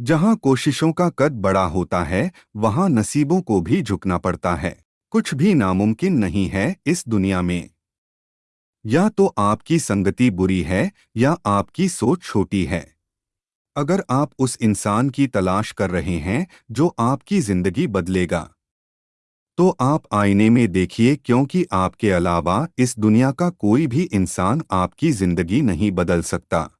जहाँ कोशिशों का कद बड़ा होता है, वहाँ नसीबों को भी झुकना पड़ता है। कुछ भी नामुमकिन नहीं है इस दुनिया में। या तो आपकी संगति बुरी है, या आपकी सोच छोटी है। अगर आप उस इंसान की तलाश कर रहे हैं, जो आपकी ज़िंदगी बदलेगा। तो आप आईने में देखिए, क्योंकि आपके अलावा इस दुनिया का कोई भी इंसान आपकी ज़िंदगी नहीं बदल सकता।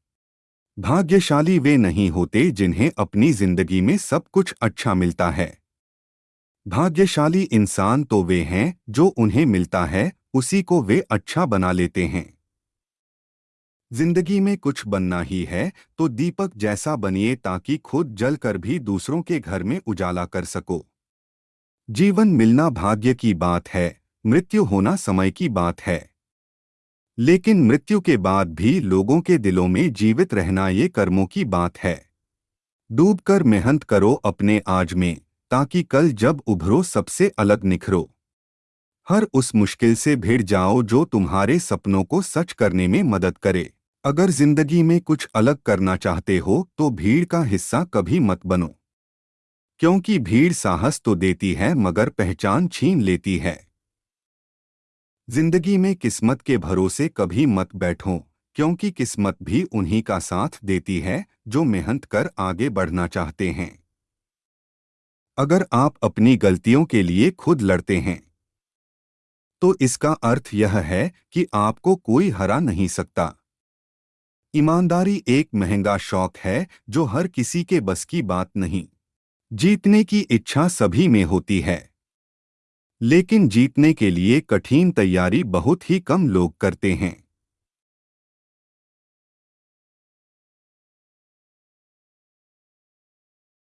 भाग्यशाली वे नहीं होते जिन्हें अपनी ज़िंदगी में सब कुछ अच्छा मिलता है। भाग्यशाली इंसान तो वे हैं जो उन्हें मिलता है, उसी को वे अच्छा बना लेते हैं। ज़िंदगी में कुछ बनना ही है तो दीपक जैसा बनिए ताकि खुद जलकर भी दूसरों के घर में उजाला कर सको। जीवन मिलना भाग्य की बात है, मृत्यु होना समय की बात है। लेकिन मृत्यु के बाद भी लोगों के दिलों में जीवित रहना ये कर्मों की बात है। डूबकर मेहनत करो अपने आज में, ताकि कल जब उभरो सबसे अलग निखरो। हर उस मुश्किल से भिड़ जाओ जो तुम्हारे सपनों को सच करने में मदद करे। अगर ज़िंदगी में कुछ अलग करना चाहते हो तो भीड़ का हिस्सा कभी मत बनो। क्योंकि भीड़ साहस तो देती है, मगर पहचान छीन लेती है। ज़िंदगी में किस्मत के भरोसे कभी मत बैठो, क्योंकि किस्मत भी उन्हीं का साथ देती है, जो मेहनत कर आगे बढ़ना चाहते हैं। अगर आप अपनी गलतियों के लिए खुद लड़ते हैं तो इसका अर्थ यह है कि आपको कोई हरा नहीं सकता। ईमानदारी एक महँगा शौक है, जो हर किसी के बस की बात नहीं। जीतने की इच्छा सभी में होती है। लेकिन जीतने के लिए कठिन तैयारी बहुत ही कम लोग करते हैं।